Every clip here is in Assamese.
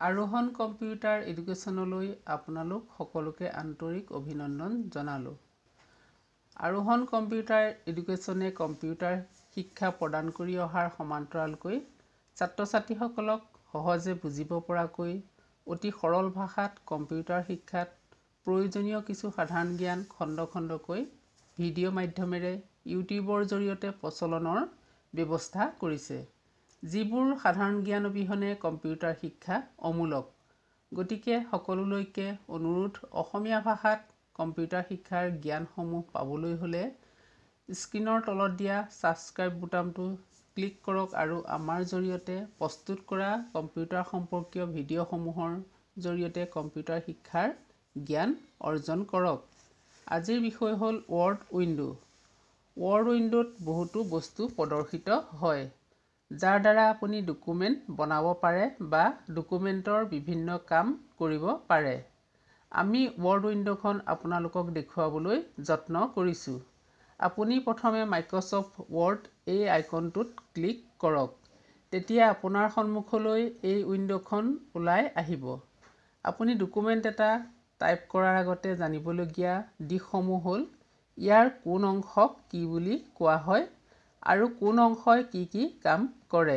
আৰোহণ কম্পিউটাৰ এডুকেশ্যনলৈ আপোনালোক সকলোকে আন্তৰিক অভিনন্দন জনালোঁ। আৰোহণ কম্পিউটাৰ এডুকেশ্যনে কম্পিউটাৰ শিক্ষা প্ৰদান কৰি অহাৰ সমান্তৰালকৈ ছাত্ৰ ছাত্ৰীসকলক সহজে বুজিব পৰাকৈ অতি সৰল ভাষাত কম্পিউটাৰ শিক্ষাত প্ৰয়োজনীয় কিছু সাধাৰণ জ্ঞান খণ্ড খণ্ডকৈ ভিডিঅ' মাধ্যমেৰে ইউটিউবৰ জৰিয়তে প্ৰচলনৰ ব্যৱস্থা কৰিছে। যিবোৰ সাধাৰণ জ্ঞান অবিহনে কম্পিউটাৰ শিক্ষা অমূলক। গতিকে সকলোলৈকে অনুৰোধ অসমীয়া ভাষাত কম্পিউটাৰ শিক্ষাৰ জ্ঞানসমূহ পাবলৈ হ'লে স্ক্ৰীনৰ তলত দিয়া ছাবস্ক্ৰাইব বুটামটো ক্লিক কৰক আৰু আমাৰ জৰিয়তে প্ৰস্তুত কৰা কম্পিউটাৰ সম্পৰ্কীয় ভিডিঅ'সমূহৰ জৰিয়তে কম্পিউটাৰ শিক্ষাৰ জ্ঞান অৰ্জন কৰক। আজিৰ বিষয় হ'ল ৱৰ্ড উইণ্ড' ৱৰ্ড উইণ্ড'ত বহুতো বস্তু প্ৰদৰ্শিত হয়। যাৰ দ্বাৰা আপুনি ডকুমেণ্ট বনাব পাৰে বা ডকুমেণ্টৰ বিভিন্ন কাম কৰিব পাৰে। আমি ৱৰ্ড উইণ্ড'খন আপোনালোকক দেখুৱাবলৈ যত্ন কৰিছোঁ। আপুনি প্ৰথমে মাইক্ৰ'ছফ্ট ৱৰ্ড এই আইকনটোত ক্লিক কৰক। তেতিয়া আপোনাৰ সন্মুখলৈ এই উইণ্ড'খন ওলাই আহিব। আপুনি ডকুমেণ্ট এটা টাইপ কৰাৰ আগতে জানিবলগীয়া দিশসমূহ হ'ল ইয়াৰ কোন অংশক কি বুলি কোৱা হয় আৰু কোন অংশই কি কি কাম কৰে?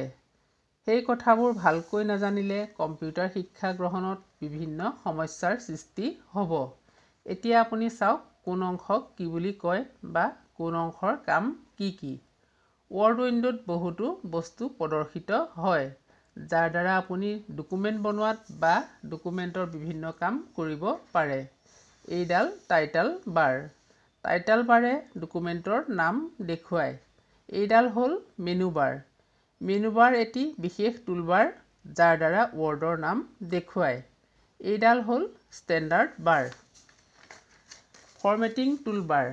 সেই কথাবোৰ ভালকৈ নাজানিলে কম্পিউটাৰ শিক্ষা গ্ৰহণত বিভিন্ন সমস্যাৰ সৃষ্টি হ'ব। এতিয়া আপুনি চাওক কোন অংশক কি বুলি কয় বা কোন অংশৰ কাম কি কি। ৱৰ্ড উইণ্ড'ত বহুতো বস্তু প্ৰদৰ্শিত হয় যাৰ দ্বাৰা আপুনি ডকুমেণ্ট বনোৱাত বা ডকুমেণ্টৰ বিভিন্ন কাম কৰিব পাৰে। এইডাল টাইটেল বাৰ টাইটেল বাৰে ডকুমেণ্টৰ নাম দেখুৱায়। এইডাল হ'ল মেনু বাৰ মেনু বাৰ এটি বিশেষ টুলবাৰ যাৰ দ্বাৰা ৱৰ্ডৰ নাম দেখুৱায়। এইডাল হ'ল ষ্টেণ্ডাৰ্ড বাৰ ফৰমেটিং টুলবাৰ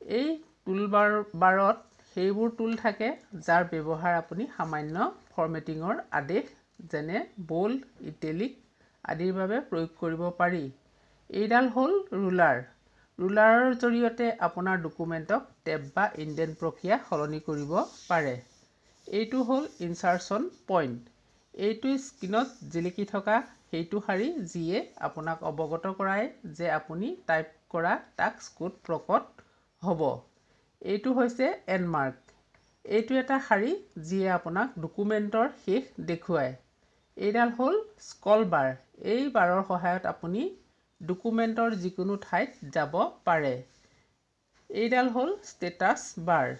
এই টুলবাৰ বাৰত সেইবোৰ টুল থাকে যাৰ ব্যৱহাৰ আপুনি সামান্য ফৰমেটিঙৰ আদেশ যেনে বল্ড ইটেলিক আদিৰ বাবে প্ৰয়োগ কৰিব পাৰি। এইডাল হ'ল ৰুলাৰ ৰুলাৰৰ জৰিয়তে আপোনাৰ ডকুমেণ্টক টেব বা ইণ্ডেণ্ট প্ৰক্ৰিয়া সলনি কৰিব পাৰে। এইটো হ'ল ইনচাৰ্চন পইণ্ট। এইটো স্ক্ৰীনত জিলিকি থকা সেইটো শাৰী যিয়ে আপোনাক অৱগত কৰায় যে আপুনি টাইপ কৰা টাস্ক ক'ত প্ৰকট হ'ব। এইটো হৈছে এণ্ডমাৰ্ক এইটো এটা শাৰী যিয়ে আপোনাক ডকুমেণ্টৰ শেষ দেখুৱায়। এইডাল হ'ল স্ক্ৰল বাৰ। এই বাৰৰ সহায়ত আপুনি ডকুমেণ্টৰ যিকোনো ঠাইত যাব পাৰে। এইডাল হ'ল ষ্টেটাছ বাৰ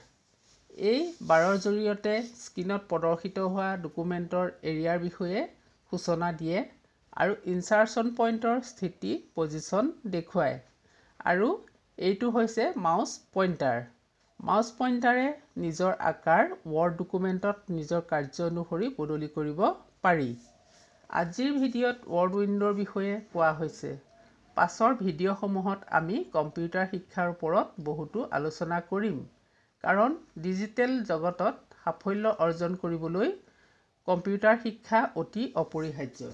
এই বাৰৰ জৰিয়তে স্ক্ৰীনত প্ৰদৰ্শিত হোৱা ডকুমেণ্টৰ এৰিয়াৰ বিষয়ে সূচনা দিয়ে আৰু ইনচাৰ্চন পইণ্টৰ স্থিতি পজিশ্যন দেখুৱায়। আৰু এইটো হৈছে মাউচ পইণ্টাৰ মাউচ পইণ্টাৰে নিজৰ আকাৰ ৱৰ্ড ডকুমেণ্টত নিজৰ কাৰ্য অনুসৰি বদলি কৰিব পাৰি। আজিৰ ভিডিঅ'ত ৱৰ্ড উইণ্ড'ৰ বিষয়ে কোৱা হৈছে। পাছৰ ভিডিঅ'সমূহত আমি কম্পিউটাৰ শিক্ষাৰ ওপৰত বহুতো আলোচনা কৰিম। কাৰণ ডিজিটেল জগতত সাফল্য অৰ্জন কৰিবলৈ কম্পিউটাৰ শিক্ষা অতি অপৰিহাৰ্য।